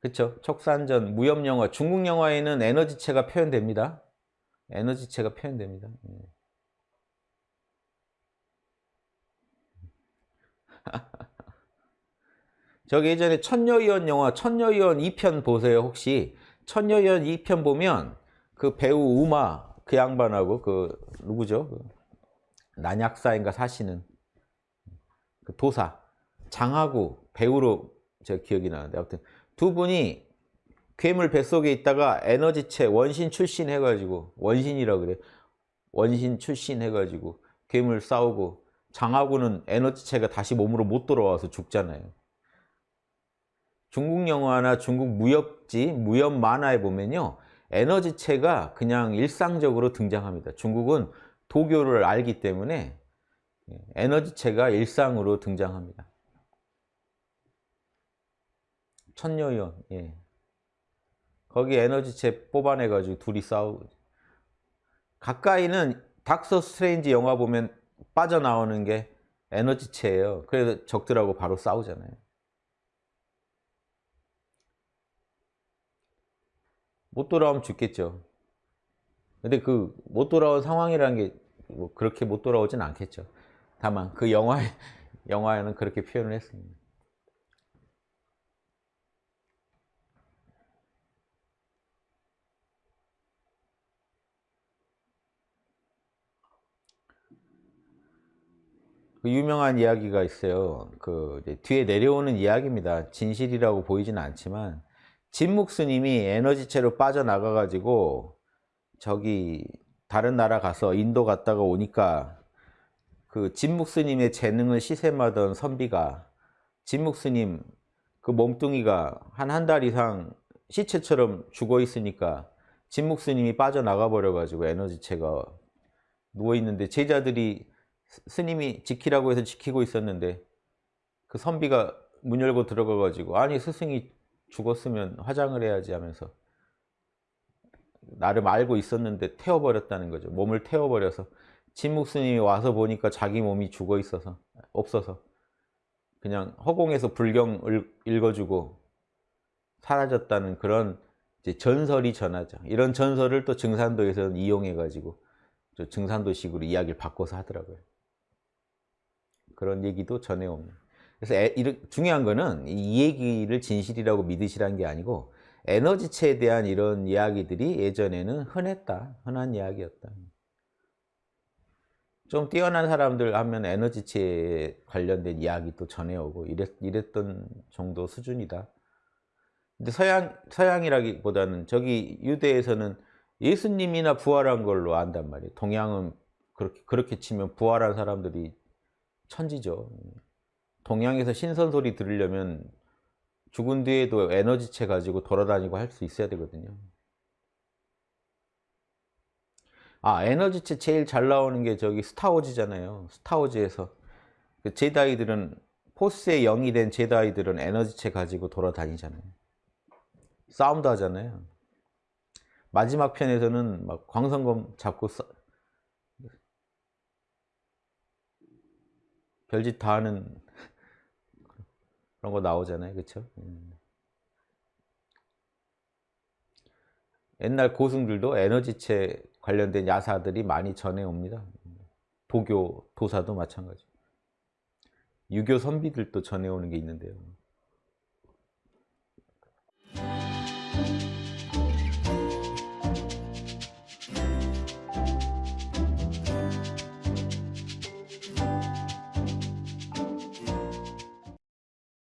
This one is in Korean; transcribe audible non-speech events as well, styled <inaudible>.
그쵸? 척산전 무협 영화 중국 영화에는 에너지체가 표현됩니다. 에너지체가 표현됩니다. 예. <laughs> 저기 예전에 천녀의원 영화 천녀의원 2편 보세요 혹시? 천녀의원 2편 보면 그 배우 우마 그 양반하고 그 누구죠? 그 난약사인가 사시는 그 도사 장하구 배우로 제 기억이 나는데 아무튼 두 분이 괴물 뱃속에 있다가 에너지체 원신 출신 해가지고 원신이라 그래. 원신 출신 해가지고 괴물 싸우고 장하구는 에너지체가 다시 몸으로 못 돌아와서 죽잖아요. 중국 영화나 중국 무협지 무협 만화에 보면요 에너지체가 그냥 일상적으로 등장합니다. 중국은 도교를 알기 때문에 에너지체가 일상으로 등장합니다 천녀연 예. 거기 에너지체 뽑아내가지고 둘이 싸우고 가까이는 닥터 스트레인지 영화 보면 빠져나오는 게 에너지체예요. 그래서 적들하고 바로 싸우잖아요. 못 돌아오면 죽겠죠. 근데 그 못 돌아온 상황이라는 게 뭐 그렇게 못 돌아오진 않겠죠. 다만 그 영화에 영화에는 그렇게 표현을 했습니다 그 유명한 이야기가 있어요. 그 뒤에 내려오는 이야기입니다. 진실이라고 보이지는 않지만 진묵 스님이 에너지체로 빠져나가 가지고 저기 다른 나라 가서 인도 갔다가 오니까 그 진묵 스님의 재능을 시샘하던 선비가 진묵 스님 그 몸뚱이가 한 한 달 이상 시체처럼 죽어 있으니까 진묵 스님이 빠져나가 버려 가지고 에너지체가 누워 있는데 제자들이 스님이 지키라고 해서 지키고 있었는데 그 선비가 문 열고 들어가 가지고 아니 스승이 죽었으면 화장을 해야지 하면서 나름 알고 있었는데 태워버렸다는 거죠. 몸을 태워버려서. 진묵 스님이 와서 보니까 자기 몸이 죽어 있어서 없어서 그냥 허공에서 불경 읽어주고 사라졌다는 그런 전설이 전하죠. 이런 전설을 또 증산도에서는 이용해 가지고 증산도식으로 이야기를 바꿔서 하더라고요 그런 얘기도 전해옵니다. 그래서 에, 중요한 거는 이 얘기를 진실이라고 믿으시라는 게 아니고 에너지체에 대한 이런 이야기들이 예전에는 흔했다. 흔한 이야기였다. 좀 뛰어난 사람들 하면 에너지체에 관련된 이야기도 전해오고 이랬, 이랬던 정도 수준이다. 근데 서양, 서양이라기보다는 저기 유대에서는 예수님이나 부활한 걸로 안단 말이에요. 동양은 그렇게, 그렇게 치면 부활한 사람들이 천지죠. 동양에서 신선 소리 들으려면 죽은 뒤에도 에너지체 가지고 돌아다니고 할 수 있어야 되거든요. 아 에너지체 제일 잘 나오는 게 저기 스타워즈잖아요. 스타워즈에서 그 제다이들은 포스의 영이 된 제다이들은 에너지체 가지고 돌아다니잖아요. 싸움도 하잖아요. 마지막 편에서는 막 광선검 잡고 싸, 별짓 다 하는 그런 거 나오잖아요. 그렇죠? 옛날 고승들도 에너지체 관련된 야사들이 많이 전해옵니다. 도교, 도사도 마찬가지. 유교 선비들도 전해오는 게 있는데요.